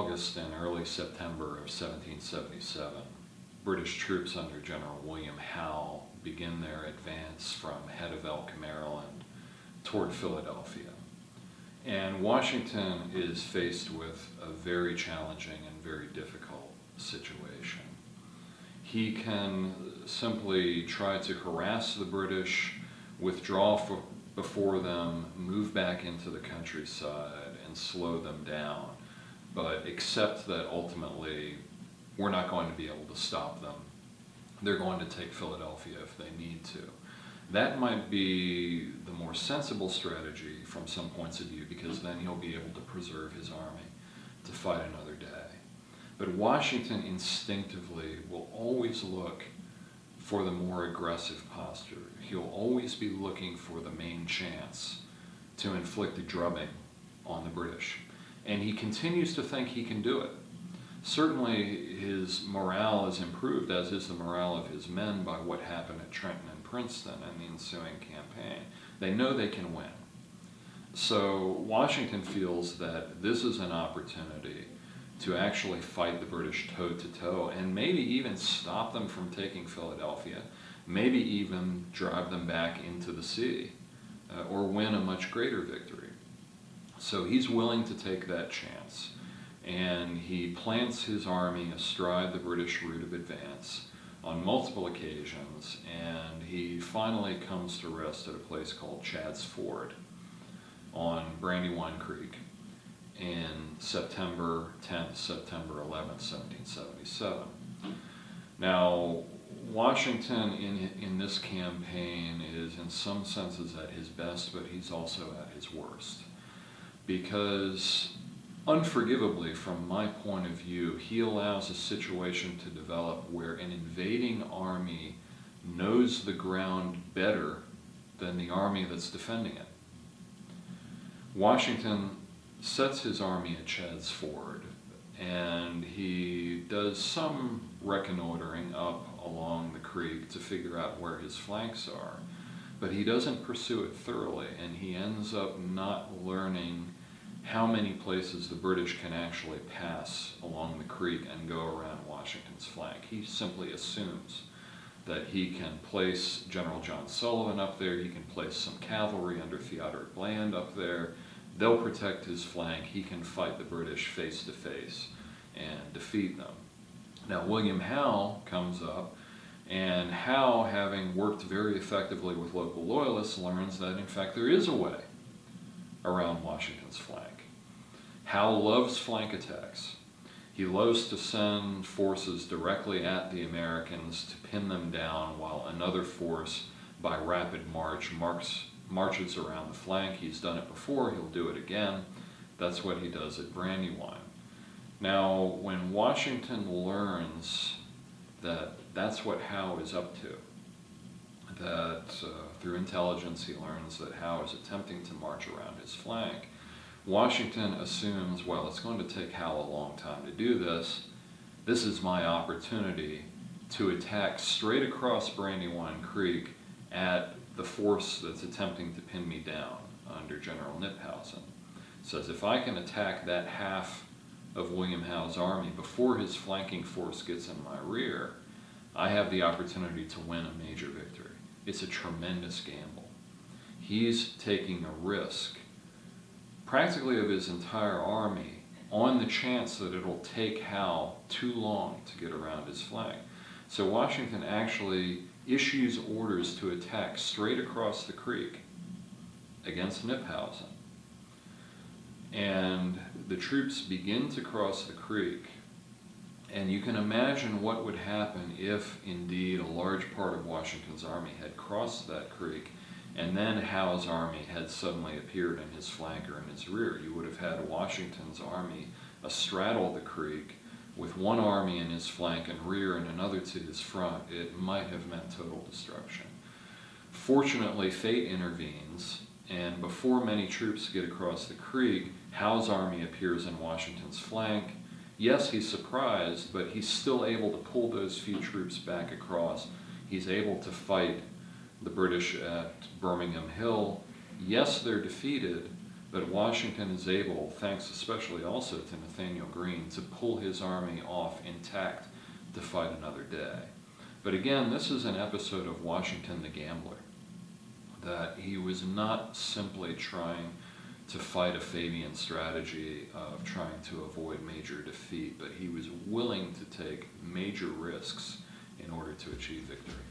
August and early September of 1777, British troops under General William Howe begin their advance from Head of Elk, Maryland toward Philadelphia. And Washington is faced with a very challenging and very difficult situation. He can simply try to harass the British, withdraw for, before them, move back into the countryside, and slow them down but accept that ultimately we're not going to be able to stop them. They're going to take Philadelphia if they need to. That might be the more sensible strategy from some points of view because then he'll be able to preserve his army to fight another day. But Washington instinctively will always look for the more aggressive posture. He'll always be looking for the main chance to inflict a drubbing on the British and he continues to think he can do it. Certainly his morale is improved, as is the morale of his men, by what happened at Trenton and Princeton and the ensuing campaign. They know they can win. So Washington feels that this is an opportunity to actually fight the British toe to toe and maybe even stop them from taking Philadelphia, maybe even drive them back into the sea uh, or win a much greater victory. So he's willing to take that chance. And he plants his army astride the British route of advance on multiple occasions, and he finally comes to rest at a place called Chadds Ford on Brandywine Creek in September 10th, September 11th, 1777. Now, Washington in, in this campaign is in some senses at his best, but he's also at his worst because unforgivably from my point of view, he allows a situation to develop where an invading army knows the ground better than the army that's defending it. Washington sets his army at Chadds Ford and he does some reconnoitering up along the creek to figure out where his flanks are. But he doesn't pursue it thoroughly and he ends up not learning how many places the British can actually pass along the creek and go around Washington's flank. He simply assumes that he can place General John Sullivan up there, he can place some cavalry under Theodoric Bland up there, they'll protect his flank, he can fight the British face to face and defeat them. Now William Howe comes up and Howe, having worked very effectively with local loyalists, learns that in fact there is a way around Washington's flank. Howe loves flank attacks. He loves to send forces directly at the Americans to pin them down while another force, by rapid march, marks, marches around the flank. He's done it before, he'll do it again. That's what he does at Brandywine. Now, when Washington learns that that's what Howe is up to, that uh, through intelligence he learns that Howe is attempting to march around his flank. Washington assumes, well, it's going to take Howe a long time to do this. This is my opportunity to attack straight across Brandywine Creek at the force that's attempting to pin me down under General Knyphausen. Says if I can attack that half of William Howe's army before his flanking force gets in my rear, I have the opportunity to win a major victory. It's a tremendous gamble. He's taking a risk, practically of his entire army, on the chance that it'll take Howe too long to get around his flank. So Washington actually issues orders to attack straight across the creek against Knyphausen. And the troops begin to cross the creek and you can imagine what would happen if indeed a large part of Washington's army had crossed that creek and then Howe's army had suddenly appeared in his flank or in his rear. You would have had Washington's army astraddle the creek with one army in his flank and rear and another to his front. It might have meant total destruction. Fortunately, fate intervenes, and before many troops get across the creek, Howe's army appears in Washington's flank, yes, he's surprised, but he's still able to pull those few troops back across. He's able to fight the British at Birmingham Hill. Yes, they're defeated, But Washington is able, thanks especially also to Nathanael Greene, to pull his army off intact to fight another day. But again, this is an episode of Washington the Gambler, that he was not simply trying to fight a Fabian strategy of trying to avoid major defeat, but he was willing to take major risks in order to achieve victory.